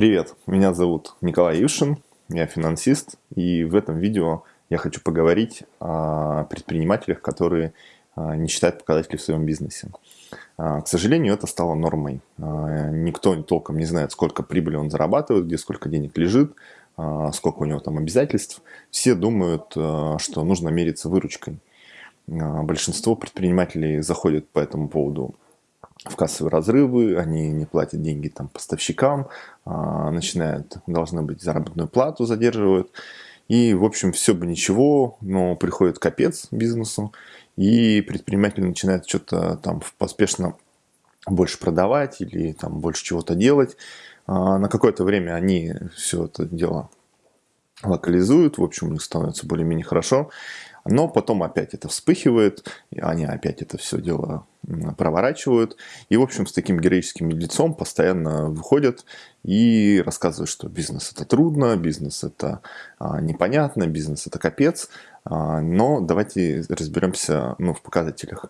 Привет, меня зовут Николай Юшин, я финансист, и в этом видео я хочу поговорить о предпринимателях, которые а, не считают показатели в своем бизнесе. А, к сожалению, это стало нормой. А, никто толком не знает, сколько прибыли он зарабатывает, где сколько денег лежит, сколько у него там обязательств. Все думают, что нужно мериться выручкой. Большинство предпринимателей заходят по этому поводу в кассовые разрывы, они не платят деньги там поставщикам, а, начинают, должны быть заработную плату задерживают. И, в общем, все бы ничего, но приходит капец бизнесу, и предприниматель начинает что-то там поспешно больше продавать или там больше чего-то делать. А, на какое-то время они все это дело локализуют, в общем, у них становится более-менее хорошо. Но потом опять это вспыхивает, и они опять это все дело проворачивают. И, в общем, с таким героическим лицом постоянно выходят и рассказывают, что бизнес это трудно, бизнес это а, непонятно, бизнес это капец. А, но давайте разберемся ну, в показателях.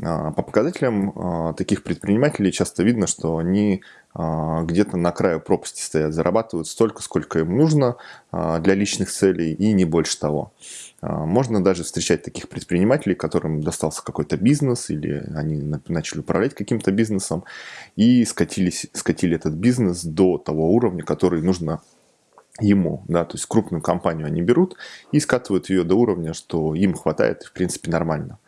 А, по показателям а, таких предпринимателей часто видно, что они а, где-то на краю пропасти стоят, зарабатывают столько, сколько им нужно для личных целей и не больше того. Можно даже встречать таких предпринимателей, которым достался какой-то бизнес или они начали управлять каким-то бизнесом и скатились, скатили этот бизнес до того уровня, который нужно ему, да, то есть крупную компанию они берут и скатывают ее до уровня, что им хватает, в принципе, нормально.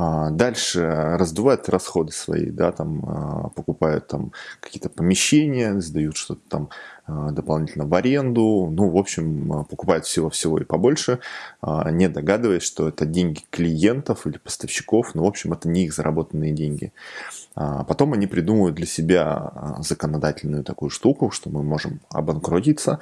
А, дальше раздувают расходы свои, да, там а, покупают там какие-то помещения, сдают что-то там а, дополнительно в аренду, ну, в общем, покупают всего-всего и побольше, не догадываясь, что это деньги клиентов или поставщиков, ну, в общем, это не их заработанные деньги. Потом они придумывают для себя законодательную такую штуку, что мы можем обанкротиться,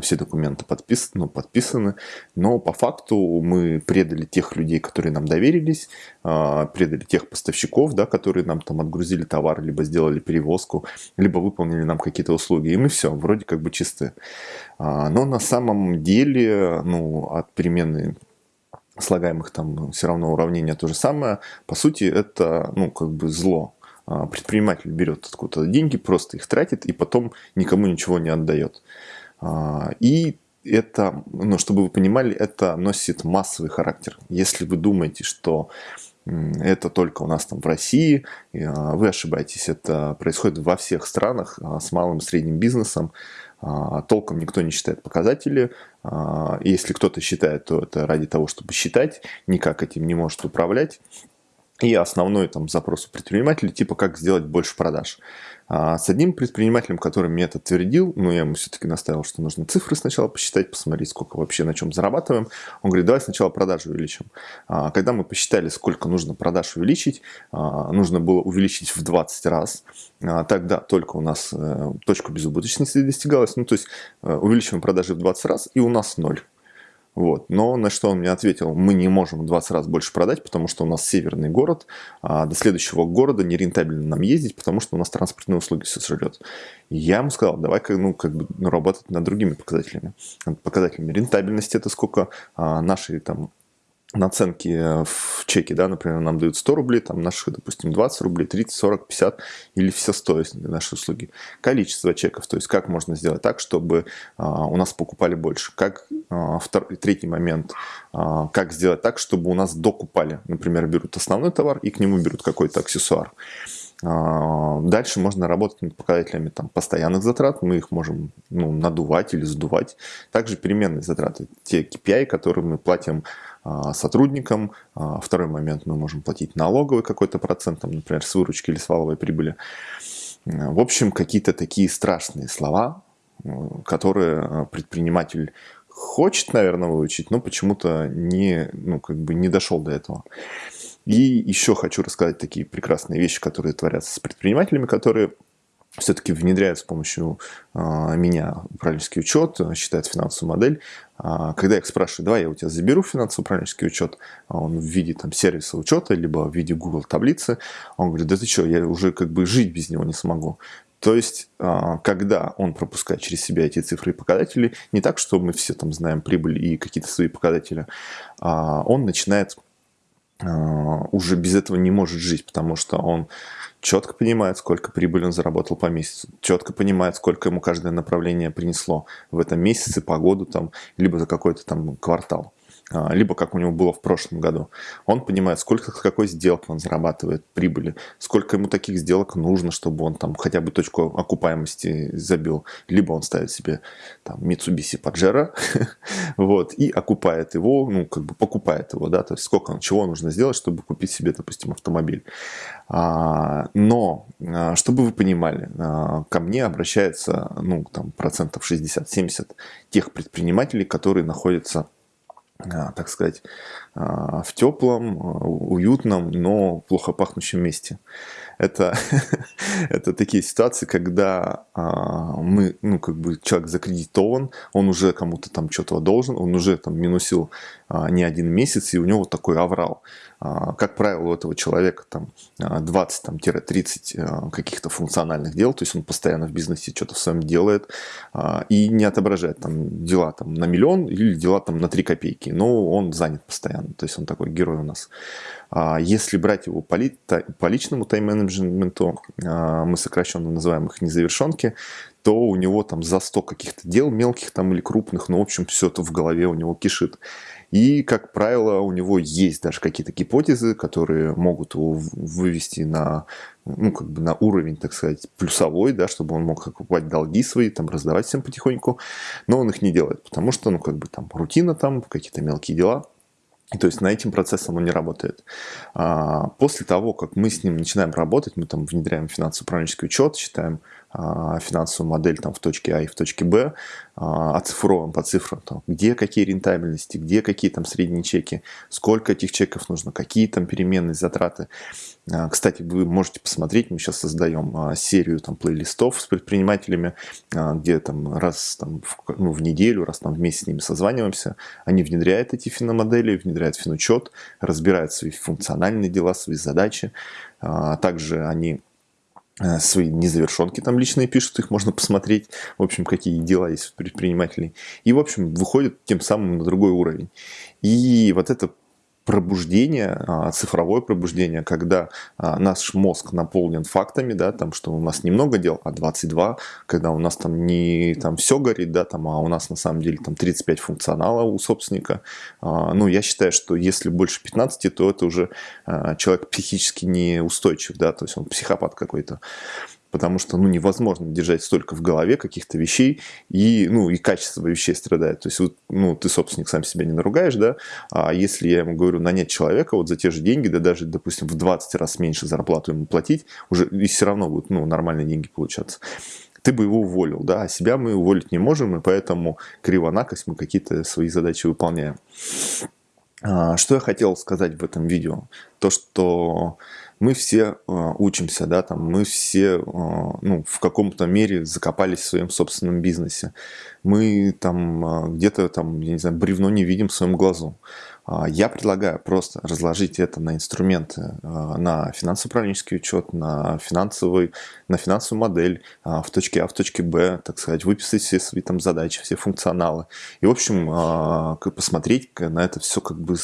все документы подпис, ну, подписаны, но по факту мы предали тех людей, которые нам доверились, а, предали тех поставщиков, да, которые нам там отгрузили товар, либо сделали перевозку, либо выполнили нам какие-то услуги, и мы все, вроде как бы чисты. А, но на самом деле, ну, от перемены слагаемых там все равно уравнение то же самое, по сути это, ну, как бы зло, предприниматель берет откуда-то деньги, просто их тратит и потом никому ничего не отдает. А, и это, ну, чтобы вы понимали, это носит массовый характер. Если вы думаете, что это только у нас там в России, а, вы ошибаетесь. Это происходит во всех странах а, с малым и средним бизнесом. Толком никто не считает показатели. Если кто-то считает, то это ради того, чтобы считать, никак этим не может управлять. И основной там запрос у предпринимателей, типа как сделать больше продаж. А с одним предпринимателем, который мне это твердил, ну я ему все-таки наставил, что нужно цифры сначала посчитать, посмотреть, сколько вообще на чем зарабатываем. Он говорит, давай сначала продажи увеличим. А, когда мы посчитали, сколько нужно продаж увеличить, а, нужно было увеличить в 20 раз. А, тогда только у нас а, точка безубыточности достигалась. Ну то есть а, увеличиваем продажи в 20 раз и у нас ноль. Вот. Но на что он мне ответил, мы не можем в 20 раз больше продать, потому что у нас северный город, а до следующего города нерентабельно нам ездить, потому что у нас транспортные услуги все сожрет. Я ему сказал, давай ну, как бы, ну, работать над другими показателями. Показателями рентабельности это сколько а, наши там наценки э, в чеке, да, например, нам дают 100 рублей, там наших, допустим, 20 рублей, 30, 40, 50 или все 100, если наши услуги. Количество чеков, то есть как можно сделать так, чтобы а, у нас покупали больше. Как а, второй, третий момент, а, как сделать так, чтобы у нас докупали. Например, берут основной товар и к нему берут какой-то аксессуар. А, дальше можно работать над показателями там, постоянных затрат, мы их можем ну, надувать или сдувать. Также переменные затраты, те KPI, которые мы платим сотрудникам. А, второй момент, мы можем платить налоговый какой-то процент, там, например, с выручки или с валовой прибыли. В общем, какие-то такие страшные слова, которые предприниматель хочет, наверное, выучить, но почему-то не, ну, как бы не дошел до этого. И еще хочу рассказать такие прекрасные вещи, которые творятся с предпринимателями, которые все-таки внедряют с помощью э, меня управленческий учет, считают финансовую модель. А, когда я их спрашиваю, давай я у тебя заберу финансовый управленческий учет, а он в виде там, сервиса учета, либо в виде Google таблицы, он говорит, да ты что, я уже как бы жить без него не смогу. То есть, когда он пропускает через себя эти цифры и показатели, не так, что мы все там знаем прибыль и какие-то свои показатели, он начинает уже без этого не может жить, потому что он четко понимает, сколько прибыли он заработал по месяцу, четко понимает, сколько ему каждое направление принесло в этом месяце, погоду там, либо за какой-то там квартал. А, либо как у него было в прошлом году. Он понимает, сколько с какой сделки он зарабатывает прибыли, сколько ему таких сделок нужно, чтобы он там хотя бы точку окупаемости забил. Либо он ставит себе там Mitsubishi Pajero, вот, и окупает его, ну, как бы покупает его, да, то есть сколько, чего нужно сделать, чтобы купить себе, допустим, автомобиль. А, но, а, чтобы вы понимали, ко мне обращается, ну, там, процентов 60-70 тех предпринимателей, которые находятся так сказать, а, в теплом, а, уютном, но плохо пахнущем месте. Это, это такие ситуации, когда мы, ну, как бы человек закредитован, он уже кому-то там что-то должен, он уже там минусил не один месяц, и у него такой аврал. А, как правило, у этого человека там 20-30 а, а, каких-то функциональных дел, то есть он постоянно в бизнесе что-то в своем делает и не отображает там дела там на миллион или дела там на 3 копейки, но он занят постоянно, то есть он такой герой у нас. Если брать его по, ли, по личному тайм-менеджменту, мы сокращенно называем их незавершенки, то у него там за 100 каких-то дел мелких там или крупных, но в общем все это в голове у него кишит. И, как правило, у него есть даже какие-то гипотезы, которые могут его вывести на, ну, как бы на уровень, так сказать, плюсовой, да, чтобы он мог покупать долги свои, там, раздавать всем потихоньку, но он их не делает, потому что, ну, как бы там рутина там, какие-то мелкие дела, то есть на этим процессом он не работает. А, после того, как мы с ним начинаем работать, мы там внедряем финансово-управленческий учет, считаем финансовую модель там, в точке А и в точке Б, а, оцифровываем по цифрам, там, где какие рентабельности, где какие там средние чеки, сколько этих чеков нужно, какие там переменные затраты. А, кстати, вы можете посмотреть, мы сейчас создаем серию там плейлистов с предпринимателями, где там раз там, в, ну, в неделю, раз там в месяц с ними созваниваемся, они внедряют эти финомодели, внедряют финучет, разбирают свои функциональные дела, свои задачи, также они свои незавершенки там личные пишут, их можно посмотреть, в общем, какие дела есть у предпринимателей. И, в общем, выходит тем самым на другой уровень. И вот это пробуждение, а, цифровое пробуждение, когда а, наш мозг наполнен фактами, да, там, что у нас немного дел, а 22, когда у нас там не там все горит, да, там, а у нас на самом деле там 35 функционала у собственника. А, ну, я считаю, что если больше 15, то это уже человек психически неустойчив, да, то есть он психопат какой-то потому что ну, невозможно держать столько в голове каких-то вещей, и, ну, и качество вещей страдает. То есть вот, ну, ты, собственник, сам себя не наругаешь, да, а если я ему говорю нанять человека вот за те же деньги, да даже, допустим, в 20 раз меньше зарплату ему платить, уже и все равно будут ну, нормальные деньги получаться ты бы его уволил, да, а себя мы уволить не можем, и поэтому криво-накость мы какие-то свои задачи выполняем. А, что я хотел сказать в этом видео? То, что мы все э, учимся, да, там, мы все, э, ну, в каком-то мере закопались в своем собственном бизнесе. Мы там э, где-то там, я не знаю, бревно не видим в своем глазу. А, я предлагаю просто разложить это на инструменты, а, на финансово-управленческий учет, на, финансовый, на финансовую модель а, в точке А, в точке Б, так сказать, выписать все свои там задачи, все функционалы. И, в общем, посмотреть на это все как бы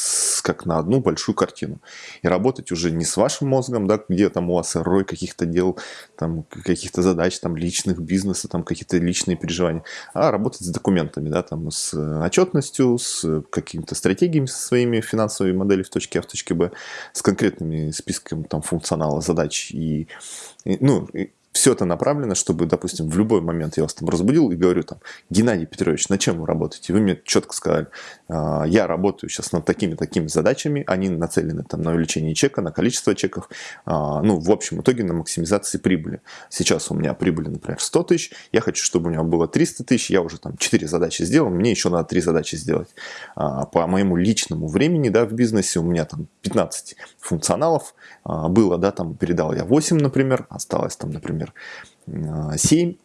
как на одну большую картину. И работать уже не с вашим мозгом, да, где там у вас рой каких-то дел, там каких-то задач, там личных, бизнеса, там какие-то личные переживания, а работать с документами, да, там с отчетностью, с какими-то стратегиями со своей своими финансовыми моделями в точке А, в точке Б, с конкретными списками там, функционала, задач и, и ну, все это направлено, чтобы, допустим, в любой момент я вас там разбудил и говорю там, Геннадий Петрович, на чем вы работаете? Вы мне четко сказали, «А, я работаю сейчас над такими-такими задачами, они нацелены там на увеличение чека, на количество чеков, а, ну, в общем итоге на максимизации прибыли. Сейчас у меня прибыли, например, 100 тысяч, я хочу, чтобы у меня было 300 тысяч, я уже там 4 задачи сделал, мне еще надо 3 задачи сделать. А, по моему личному времени, да, в бизнесе у меня там 15 функционалов было, да, там передал я 8, например, осталось там, например, например, 7,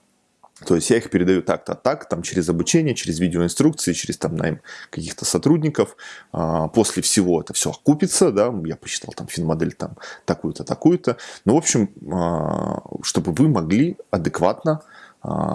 то есть я их передаю так-то, так, там через обучение, через видеоинструкции, через там найм каких-то сотрудников. А, после всего это все окупится, да, я посчитал там финмодель там такую-то, такую-то. Ну, в общем, а, чтобы вы могли адекватно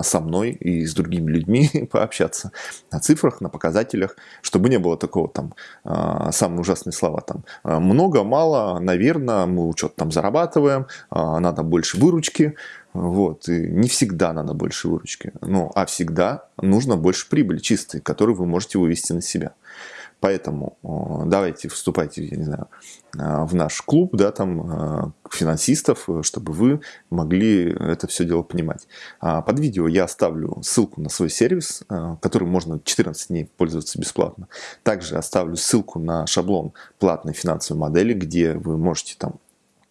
со мной и с другими людьми пообщаться на цифрах, на показателях, чтобы не было такого там, а, самые ужасные слова там, много, мало, наверное, мы что-то там зарабатываем, надо больше выручки, вот, и не всегда надо больше выручки, ну, а всегда нужно больше прибыли чистой, которую вы можете вывести на себя. Поэтому давайте вступайте, я не знаю, а, в наш клуб, да, там, а, финансистов, чтобы вы могли это все дело понимать. А, под видео я оставлю ссылку на свой сервис, который можно 14 дней пользоваться бесплатно. Также оставлю ссылку на шаблон платной финансовой модели, где вы можете там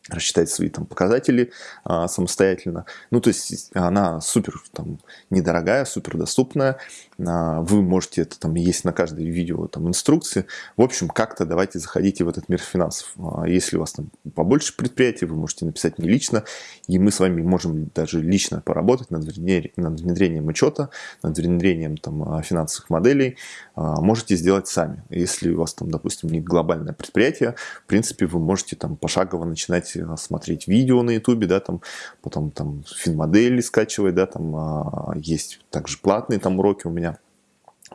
рассчитать свои там показатели а, самостоятельно. Ну, то есть она супер там недорогая, супер доступная. А, вы можете это там есть на каждое видео там инструкции. В общем, как-то давайте заходите в этот мир финансов. А, если у вас там побольше предприятий, вы можете написать мне лично, и мы с вами можем даже лично поработать над внедрением, над внедрением учета, над внедрением там финансовых моделей. А, можете сделать сами. Если у вас там, допустим, не глобальное предприятие, в принципе, вы можете там пошагово начинать смотреть видео на ютубе, да, там, потом там финмодели скачивать, да, там а, есть также платные там уроки у меня.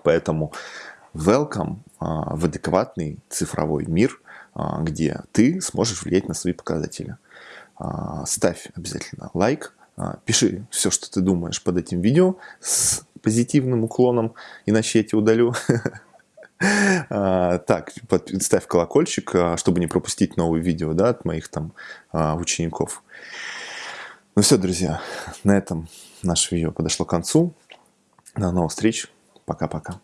Поэтому welcome а, в адекватный цифровой мир, а, где ты сможешь влиять на свои показатели. Ставь обязательно лайк, пиши все, что ты думаешь под этим видео с позитивным уклоном, иначе я тебя удалю. А, так, ставь колокольчик, а, чтобы не пропустить новые видео да, от моих там а, учеников. Ну все, друзья, на этом наше видео подошло к концу. До новых встреч. Пока-пока.